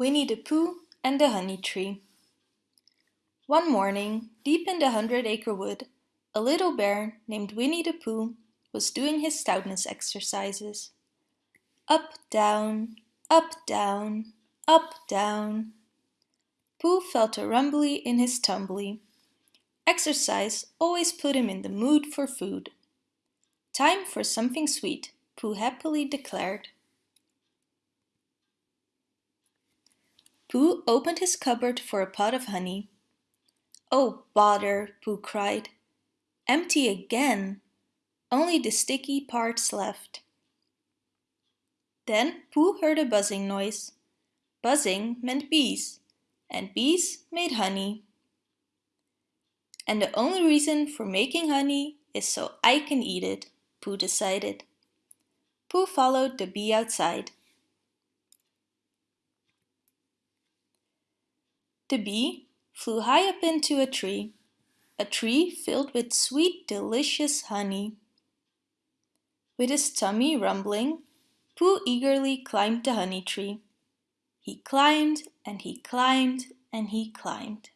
Winnie the Pooh and the Honey Tree One morning, deep in the Hundred Acre Wood, a little bear named Winnie the Pooh was doing his stoutness exercises. Up, down, up, down, up, down. Pooh felt a rumbly in his tumbly. Exercise always put him in the mood for food. Time for something sweet, Pooh happily declared. Pooh opened his cupboard for a pot of honey. Oh, bother, Pooh cried. Empty again. Only the sticky parts left. Then Pooh heard a buzzing noise. Buzzing meant bees, and bees made honey. And the only reason for making honey is so I can eat it, Pooh decided. Pooh followed the bee outside. The bee flew high up into a tree, a tree filled with sweet, delicious honey. With his tummy rumbling, Pooh eagerly climbed the honey tree. He climbed and he climbed and he climbed.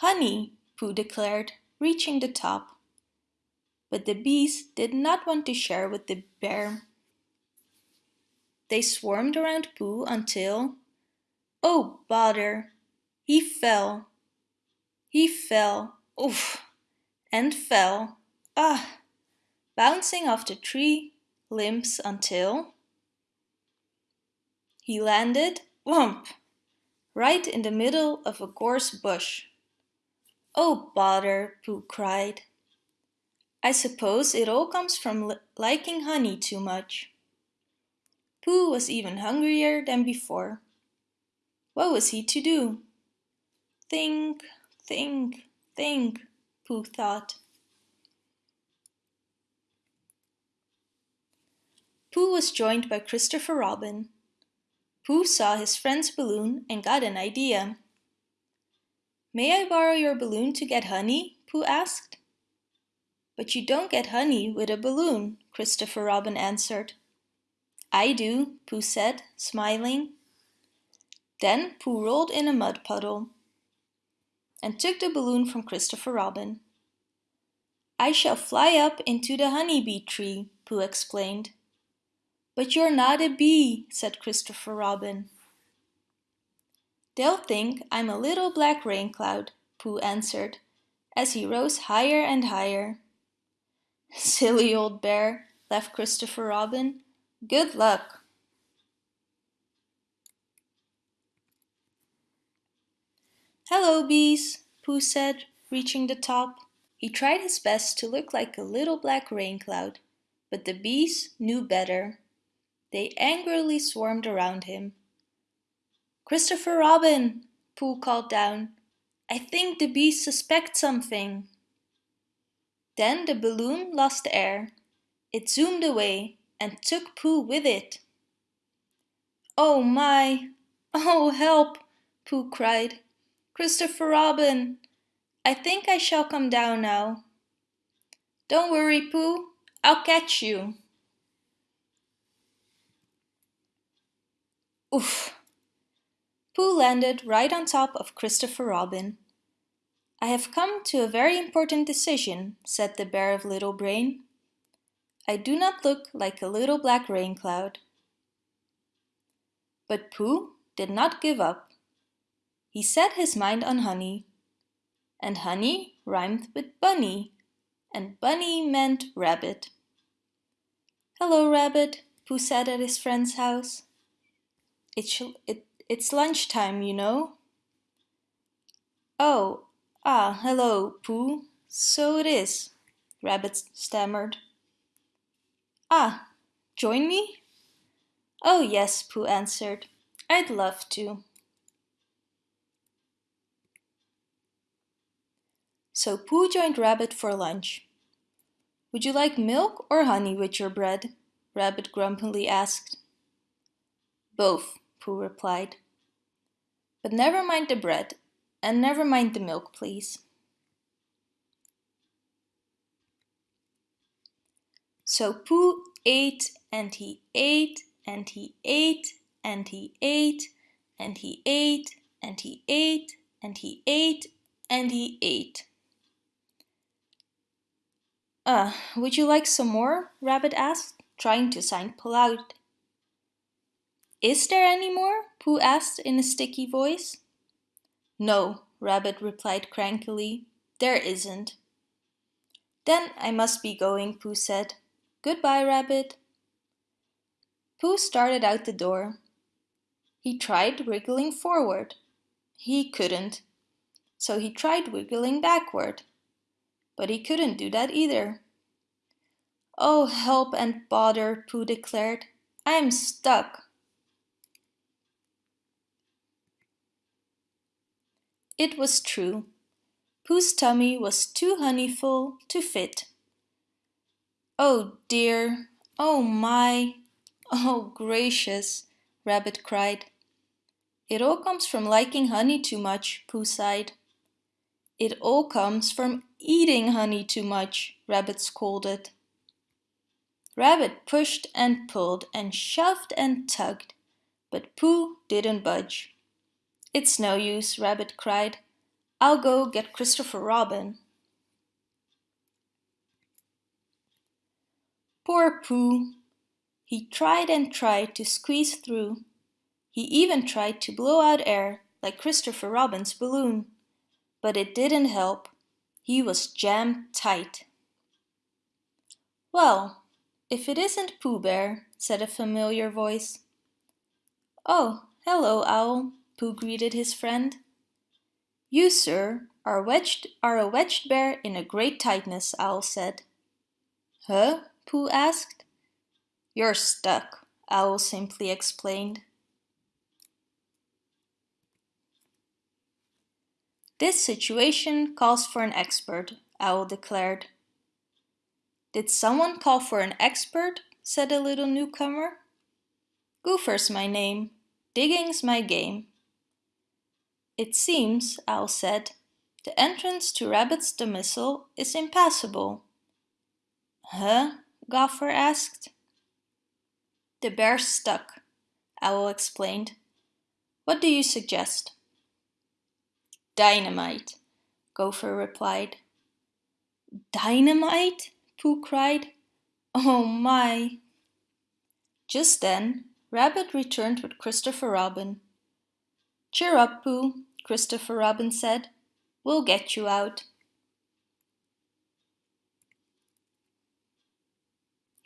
Honey, Pooh declared, reaching the top. But the bees did not want to share with the bear. They swarmed around Pooh until... Oh, bother! He fell. He fell. Oof! And fell. Ah! Bouncing off the tree limbs until... He landed, whomp, right in the middle of a gorse bush. Oh, bother, Pooh cried. I suppose it all comes from liking honey too much. Pooh was even hungrier than before. What was he to do? Think, think, think, Pooh thought. Pooh was joined by Christopher Robin. Pooh saw his friend's balloon and got an idea. May I borrow your balloon to get honey? Pooh asked. But you don't get honey with a balloon, Christopher Robin answered. I do, Pooh said, smiling. Then Pooh rolled in a mud puddle and took the balloon from Christopher Robin. I shall fly up into the honeybee tree, Pooh explained. But you're not a bee, said Christopher Robin. They'll think I'm a little black rain cloud, Pooh answered, as he rose higher and higher. Silly old bear, laughed Christopher Robin. Good luck! Hello, bees, Pooh said, reaching the top. He tried his best to look like a little black rain cloud, but the bees knew better. They angrily swarmed around him. Christopher Robin, Pooh called down. I think the bees suspect something. Then the balloon lost air. It zoomed away and took Pooh with it. Oh my! Oh help! Pooh cried. Christopher Robin! I think I shall come down now. Don't worry, Pooh. I'll catch you. Oof! Pooh landed right on top of Christopher Robin. I have come to a very important decision, said the Bear of Little Brain. I do not look like a little black rain cloud. But Pooh did not give up. He set his mind on honey. And honey rhymed with bunny, and bunny meant rabbit. Hello, rabbit, Pooh said at his friend's house. It's, it, it's lunchtime, you know. Oh, ah, hello, Pooh. So it is, Rabbit stammered. Ah, join me? Oh yes, Pooh answered. I'd love to. So Pooh joined Rabbit for lunch. Would you like milk or honey with your bread? Rabbit grumpily asked. Both, Pooh replied. But never mind the bread, and never mind the milk, please. So Pooh ate and he ate and he ate and he ate and he ate and he ate and he ate and he ate. Uh, would you like some more? Rabbit asked, trying to sound polite. Is there any more? Pooh asked in a sticky voice. No, Rabbit replied crankily. There isn't. Then I must be going, Pooh said. Goodbye, Rabbit. Pooh started out the door. He tried wriggling forward. He couldn't. So he tried wiggling backward. But he couldn't do that either. Oh, help and bother, Pooh declared. I'm stuck. It was true. Pooh's tummy was too honeyful to fit. Oh dear, oh my, oh gracious, Rabbit cried. It all comes from liking honey too much, Pooh sighed. It all comes from eating honey too much, Rabbit scolded. Rabbit pushed and pulled and shoved and tugged, but Pooh didn't budge. It's no use, Rabbit cried. I'll go get Christopher Robin. Poor Pooh. He tried and tried to squeeze through. He even tried to blow out air like Christopher Robin's balloon. But it didn't help. He was jammed tight. Well, if it isn't Pooh Bear, said a familiar voice. Oh, hello, Owl, Pooh greeted his friend. You, sir, are, wedged, are a wedged bear in a great tightness, Owl said. Huh? Pooh asked. You're stuck, Owl simply explained. This situation calls for an expert, Owl declared. Did someone call for an expert? said the little newcomer. Gopher's my name. Digging's my game. It seems, Owl said, the entrance to Rabbit's domicile is impassable. Huh? Gopher asked. The bear's stuck, Owl explained. What do you suggest? Dynamite, Gopher replied. Dynamite? Pooh cried. Oh my! Just then, Rabbit returned with Christopher Robin. Cheer up, Pooh, Christopher Robin said. We'll get you out.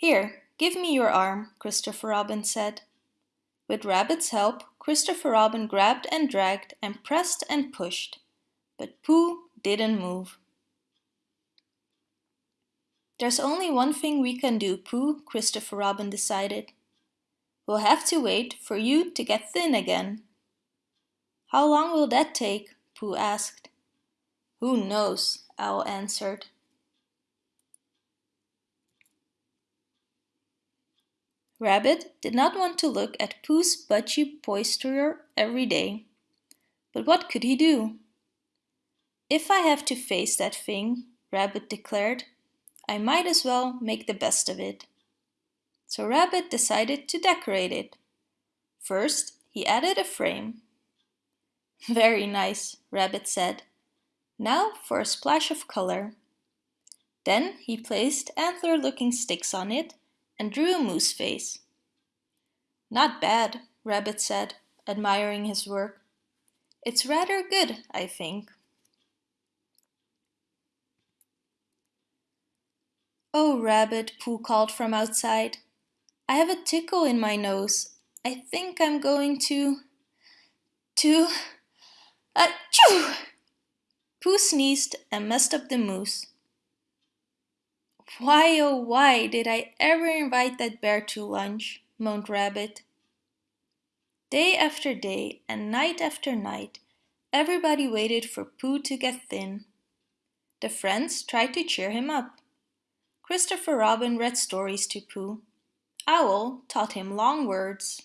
Here, give me your arm, Christopher Robin said. With Rabbit's help, Christopher Robin grabbed and dragged and pressed and pushed, but Pooh didn't move. There's only one thing we can do, Pooh, Christopher Robin decided. We'll have to wait for you to get thin again. How long will that take? Pooh asked. Who knows, Owl answered. Rabbit did not want to look at Pooh's budgy posterior every day. But what could he do? If I have to face that thing, Rabbit declared, I might as well make the best of it. So Rabbit decided to decorate it. First, he added a frame. Very nice, Rabbit said. Now for a splash of color. Then he placed antler-looking sticks on it and drew a moose face. Not bad, Rabbit said, admiring his work. It's rather good, I think. Oh, Rabbit, Pooh called from outside. I have a tickle in my nose. I think I'm going to... to... Achoo! Pooh sneezed and messed up the moose. Why, oh why did I ever invite that bear to lunch, moaned Rabbit. Day after day and night after night, everybody waited for Pooh to get thin. The friends tried to cheer him up. Christopher Robin read stories to Pooh. Owl taught him long words.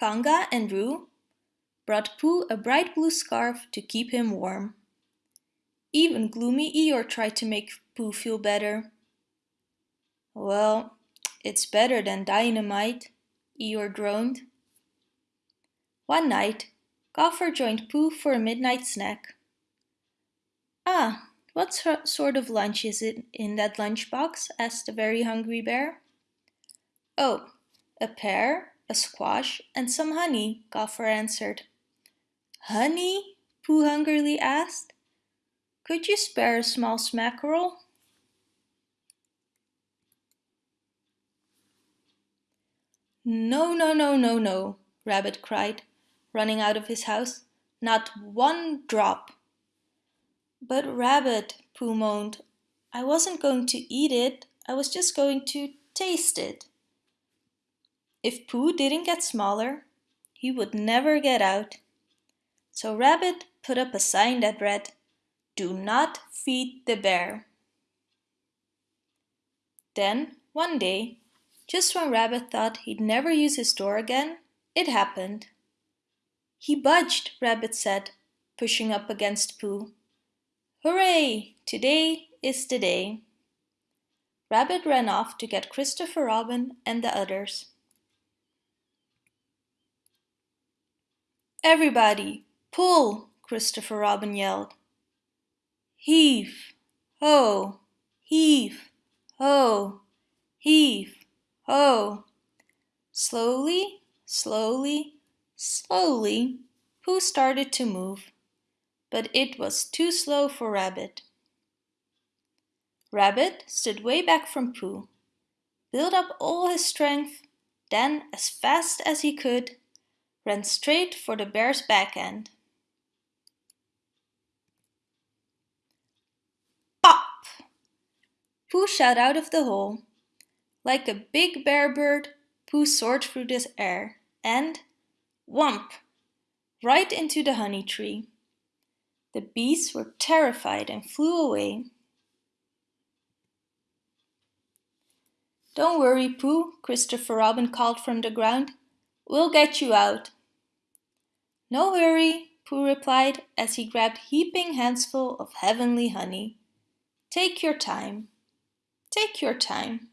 Kanga and Roo brought Pooh a bright blue scarf to keep him warm. Even gloomy Eeyore tried to make Pooh feel better. Well, it's better than dynamite, Eeyore droned. One night, Gopher joined Pooh for a midnight snack. Ah, what sort of lunch is it in that lunchbox? asked the very hungry bear. Oh, a pear, a squash, and some honey, Gopher answered. Honey? Pooh hungrily asked. Could you spare a small smackerel? No, no, no, no, no, Rabbit cried, running out of his house. Not one drop. But Rabbit, Pooh moaned, I wasn't going to eat it, I was just going to taste it. If Pooh didn't get smaller, he would never get out. So Rabbit put up a sign that read, Do not feed the bear. Then, one day, just when Rabbit thought he'd never use his door again, it happened. He budged, Rabbit said, pushing up against Pooh. Hooray! Today is the day. Rabbit ran off to get Christopher Robin and the others. Everybody, pull! Christopher Robin yelled. Heave! Ho! Heave! Ho! Heave! ho. Slowly, slowly, slowly, Pooh started to move, but it was too slow for Rabbit. Rabbit stood way back from Pooh, built up all his strength, then, as fast as he could, ran straight for the bear's back end. Pooh shot out of the hole like a big bear bird, Pooh soared through the air and, whump, right into the honey tree. The bees were terrified and flew away. Don't worry, Pooh, Christopher Robin called from the ground. We'll get you out. No hurry, Pooh replied as he grabbed heaping handsful of heavenly honey. Take your time. Take your time.